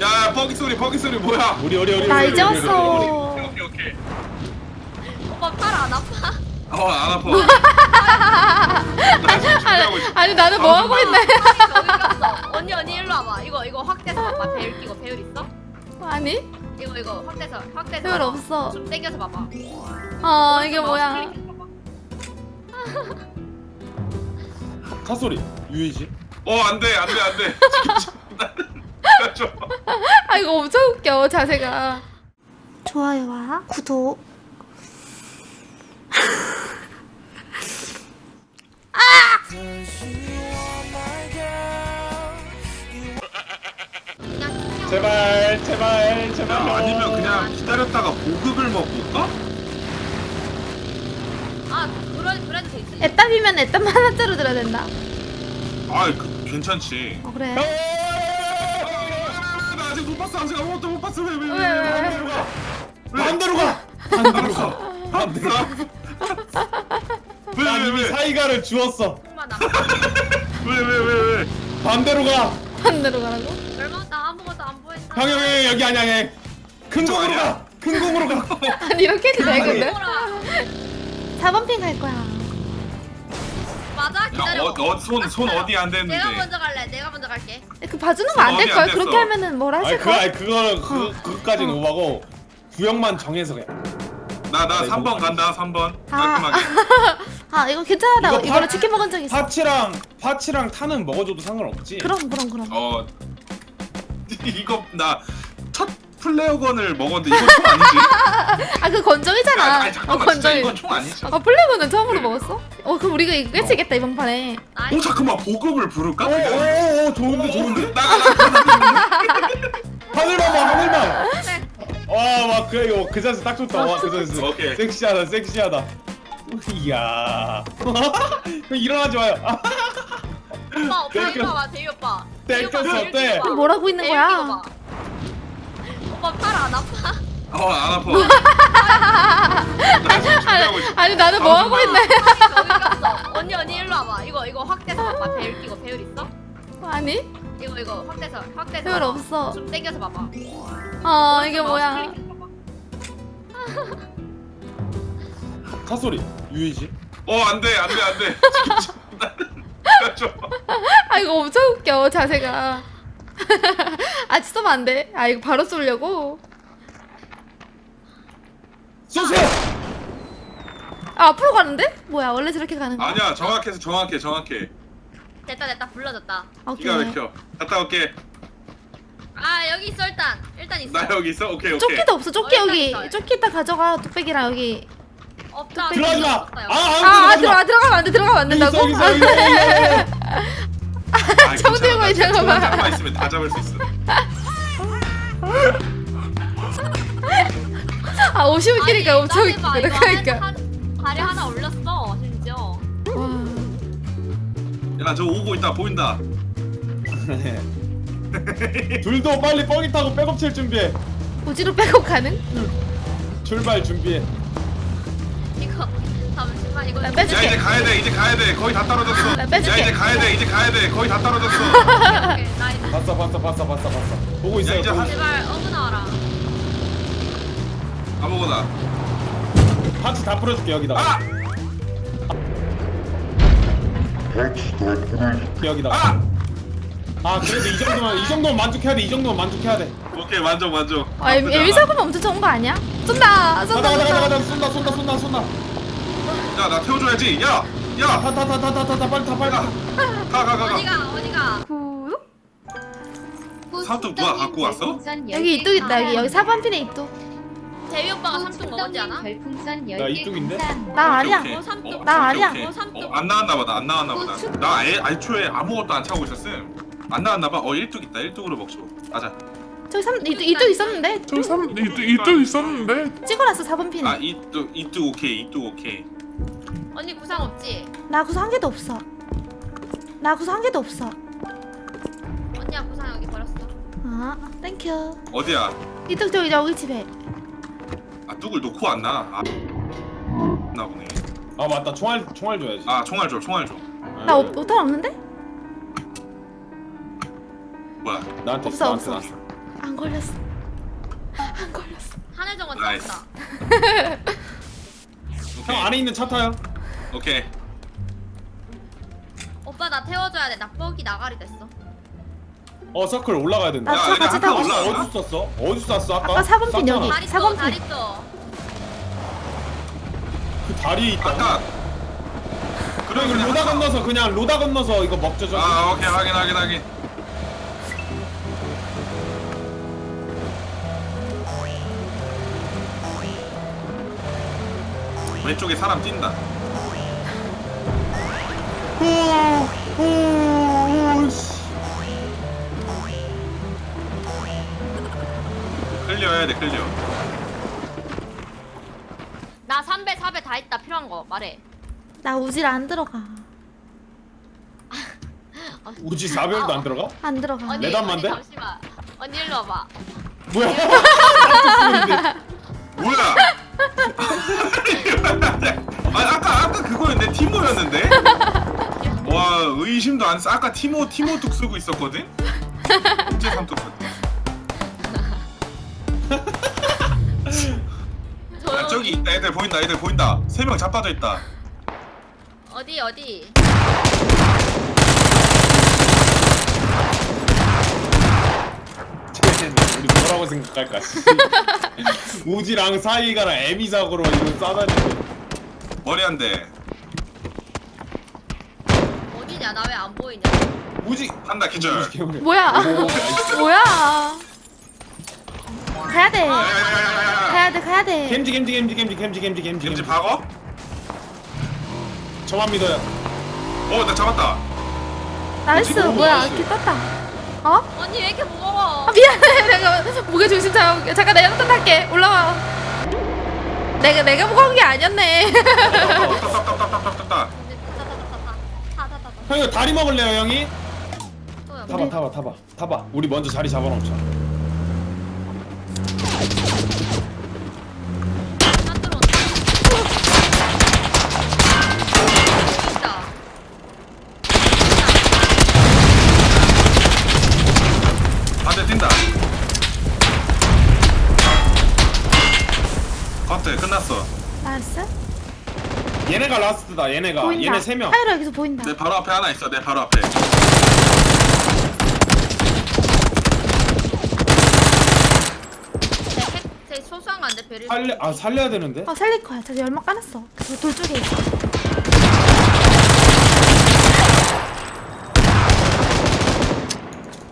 야 버기 소리 버기 소리 뭐야 우리 우리 우리. 나 이제. 왔어. 오케이 오케이 오빠 팔 안 아파? 어안 아파 있어 아니 나는 뭐 하고 있네? 언니 언니 일로 와봐. 이거 이거 확대서 봐봐. 배율 끼고 배율 있어? 아니 이거 이거 확대서 확대서. 봐봐. 없어. 좀 당겨서 봐봐. 어 이게 마우스 뭐야? 클릭해서 봐봐. 차 소리. 유이지. 어 안돼 안돼 안돼 좀 아 이거 엄청 웃겨 자세가. 좋아요와 구독. 튕겨. 제발 제발 제발. 야, 아니면 그냥 기다렸다가 보급을 먹을까? 아 그래 그래도 되지. 애답이면 애답만 하나짜로 들어야 된다. 아 그, 괜찮지 어 그래. 나 봤어 아직 아무것도 못 봤어 왜 왜 왜, 왜, 왜, 왜? 왜? 반대로 가. 알았어 반대로 난 이미 왜왜왜왜왜왜 사이가를 주었어. 얼마 남 왜, 왜? 반대로 가. 반대로 가라고? 얼마 나 아무것도 안 보였다. 형형 형 여기 아니야 형. 큰 이쪽 공으로? 가. 큰 공으로 가. 아니 이렇게 해도 돼 근데? 뭐라. 4번 핑 갈 거야. 맞아 기다려. 야어손손 어디 안 내가 됐는데 먼저 갈래. 내가 먼저 갈게. 그 봐주는 거 안 될. 안 그렇게. 하면은 뭐라 아니 하실 그 거? 아니 그거 그 그까지는 어. 오바고 구역만 정해서 그냥. 나나 네, 3번 뭐- 간다 3번 아. 깔끔하게 아 이거 괜찮아. 나 이거 이거로 파- 치킨 먹은 적 있어. 파치랑 파치랑 타는 먹어줘도 상관없지. 그럼 그럼 그럼. 어 이거 나 첫 플레어건을 먹었는데 이건 총 아니지? 아 그 건정이잖아. 아니, 어 잠깐만 진짜 건정이. 이건 총 아니지? 아 플래그는 처음으로 먹었어? 어 그럼 우리가 이거 깨치겠다 이번 판에. 오 잠깐만 보급을 부를까? 오오오 좋은데 좋은데. 나가 나가 하늘만 봐 하늘만. 네. 와막 그래 이거 그 자세 딱 좋다. 와그 자세. 오케이. 섹시하다 섹시하다. 이야. 형 일어나지 마요. 아, 오빠 오빠. 이거 봐봐. 대희 오빠. 땡. 대희 오빠. 뭐라고 있는 거야? 오빠 팔 안 아파? 어 안 아파 나 지금 준비하고 있어 아니 나는 뭐 하고 있네? 갔어. 언니 언니 일로 와봐. 이거 이거 확대서 봐봐. 배율 끼고 배율 있어? 아니 이거 이거 확대서 확대서. 배울 봐봐. 없어. 좀 당겨서 봐봐. 어 이게 뭐야? 클릭해서 봐봐. 차 소리. 유이지. 어 안 돼 안 돼 안돼 좀아 이거 엄청 웃겨 자세가. 아 쏘면 안 돼. 아 이거 바로 쏘려고. 쏘세요. 아 앞으로 가는데? 뭐야 원래 저렇게 가는 거야? 아니야 정확해서 정확해 정확해 됐다 됐다 불러졌다. 오케이. 기가 막혀 갔다 올게 아 여기 있어 일단 일단 있어. 나 여기 있어 오케이 오케이 조끼도 없어. 조끼 어, 여기. 있다, 있다. 조끼 이따 가져가. 뚝배기랑 여기. 없다. 들어가지 마. 없어요. 아, 아, 아, 아 들어가 들어가면 안 돼. 들어가면 안 된다고? 있어, 있어, 여기 있어, 여기 있어. 아, 정 괜찮 아. 손만 봐. 잡고 있으면 다 잡을 수 있어 아 50끼리가 아니, 엄청 그러니까. 한- 다리 하나 올렸어 심지어. 와. 야저 오고 있다 보인다 둘도 빨리 뻐기 타고 백업 칠 준비해. 우지로 빼고 가는? 출발 준비해. 이거 이거. 나야 빼줄게. 이제 가야 돼 이제 가야 돼 거의 다 떨어졌어 나야 빼줄게. 이제 가야 돼 이제 가야 돼 거의 다 떨어졌어 오케이, nice. 봤어 봤어 봤어 봤어 봤어. 보고 있어요. 야, 이제 보고 한- 있어요. 제발 어그 나와라. 아무거나 parts 다 풀어줄게 여기다. 아! 여기다. 아! 아 그래도 이 정도만 이 정도면 만족해야 돼. 이 정도면 만족해야 돼. 오케이 만족 만족 아 나쁘지 않아. 에미사고는 엄청 좋은 거 아니야? 쏜다. 쏜다. 가다 가다 쏜다. 가다 가다 쏜다 쏜다 쏜다 쏜다. 야, 나 태워줘야지. 야, 야, 타 타 타 타 타 타 빨리 타 빨리 타. 가, 가, 가, 가. 어디가 어디가. 구독? 삼뚝 누가 갖고 왔어? 여기 이뚝 있다. 여기 여기 4번 핀에 이뚝. 대위 오빠가 삼뚝 먹었지 않아? 별풍선 나 10개 이쪽인데? 감사합니다. 나 아니야. 오케이, 어. 오케이. 나 아니야. 오케이. 어. 어, 안 나왔나 보다. 안 나왔나 보다. 나 애, 애초에 아무것도 안 차고 있었음. 안 나왔나 봐. 어, 1뚝 있다. 1뚝으로 먹죠. 맞아. 저기 3 이뚝 이뚝 있었는데 저 삼, 이뚝 이뚝 있었는데 찍어놨어 4번 핀에. 아, 이뚝, 이뚝 오케이. 이뚝 오케이. 언니 구상 없지? 나 구상 한 개도 없어. 나 구상 한 개도 없어. 언니야 구상 여기 버렸어. 아, thank you. 어디야? 이뚝 저기 여기 집에. 아, 뚝을 놓고 왔나? 아, 나 보네. 아 맞다 총알 총알 줘야지. 아, 총알 줘. 총알 줘. 나 오- 오탄 없는데? 뭐야? 나한테 없어, 나한테 없어, 나한테. 아안 걸렸어. 안 걸렸어. 정원 nice. 형 안에 있는 차 타요 오케이. 오빠 나 태워줘야 돼. 나 뻑이 나가리 됐어. 어 서클 올라가야 된다 나 야, 차 얘네 같이 아까 타고 올라와. 있어. 어디서 쐈어? 어디서 쐈어 아까? 아까 사번 핀 여기. 쐈잖아. 다리 떠, 핀. 다리 떠. 그 다리에 있다 아까 그래 이거 로다 건너서 그냥 로다 건너서 이거 먹죠 저기 아 오케이 확인 확인 확인. 왼쪽에 사람 뛴다. clear 해야 돼 clear. 나 3배, 4배 다 있다. 필요한 거 말해. 나 우질 안 들어가. 우지 4별도 안 들어가? 안 들어가. 언니, 레단만데? 언니 잠시만. 언니 일로 와봐. 뭐야? 뭐야? 의심도 안 써. 아까 티모 티모 뚝 쓰고 있었거든. 언제 삼뚝 아, 저기 있다 애들 보인다 애들 보인다. 세 명 자빠져 있다. 어디 어디? 우리 뭐라고 생각할까? 씨. 우지랑 사이가랑 애미작으로 이거 싸다니고 머리 한 대. 우지 한다 기절. 뭐야? 뭐야? 가야 돼. 가야 돼. 가야 돼. 겜지 겜지 겜지 겜지 겜지 겜지 겜지 김치 박어? 저만 믿어요 어 나 잡았다. 나이스. 뭐야? 이렇게 떴다. 어? 언니 왜 이렇게 무거워? 아 미안해. 내가 무게 중심 잡을게. 잠깐 내가 또 탈게. 올라와. 내가 내가 무거운 게 아니었네. 따따따따따따따. 타타타타타. 형 이거 다리 먹을래요 형이? 타봐 타봐 타봐 타봐 우리 먼저 자리 잡아놓자. 반대 뛴다. 커트 끝났어. 얘네가 라스트다 얘네가 보인다. 얘네 세명 하이로 여기서 보인다. 내 바로 앞에 하나 있어. 내 바로 앞에. 제. 살려 아 살려야 되는데 어 살릴 거야. 저기 연막 까놨어. 그 돌 쪽에 있어.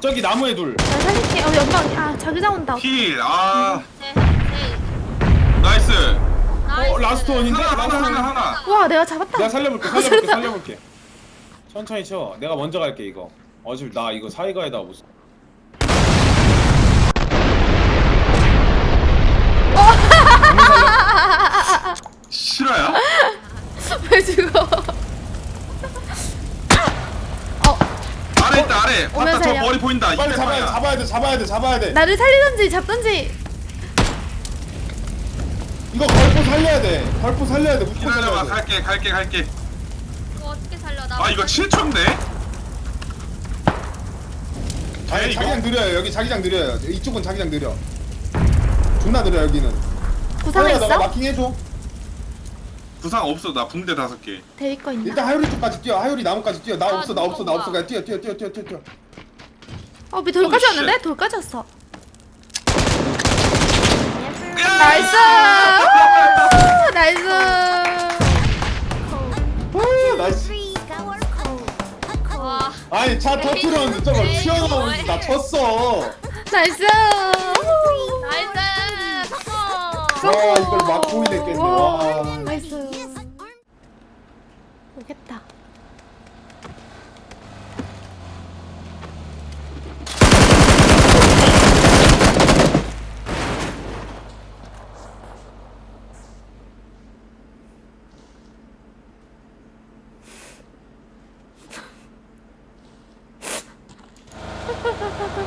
저기 나무에 둘 나 살릴게. 어 연막. 아 자기장 온다. 힐. 아 제, 제. nice. nice. 어, last one인데? 하나 하나 하나 하나. 와 내가 잡았다. 내가 살려볼게 살려볼게 살려볼게 천천히 쳐 내가 먼저 갈게 이거 어차피 나 이거 사이가에다 무슨 실화야? 왜 죽어? 어 아래 있다 아래. 봤다 저 오면서요. 머리 보인다. 빨리 200 잡아야 돼. 잡아야 돼 잡아야 돼 잡아야 돼 나를 살리던지 잡던지. 이거 걸포 살려야 돼 걸포 살려야 돼 무조건 기다려봐 살려야 돼 갈게 갈게 갈게. 이거 어떻게 살려? 나. 아 이거 7초인데? 아니? 자기장 느려요 여기 자기장 느려요 이쪽은 자기장 느려 존나 느려 여기는 구상은 하율아, 너가 있어? 마킹 해줘 부상 없어 나 붕대 다섯 개. 대위 거 있나? 일단 하율이 쪽까지 뛰어 하율이 나무까지 뛰어 나 아, 없어 나 없어 나 없어 그냥 뛰어 뛰어 뛰어 뛰어 뛰어 뛰어 어, 미 돌까지 오, 왔는데? shit. 돌까지 왔어. 야! Nice! Nice! 아니 차 터트렸는데 저거 에이, 튀어나오는데 나. 쳤어 nice! Nice. 성공. 와 이걸 막고 있네 깼네 와 nice. 오겠다. ハハハ!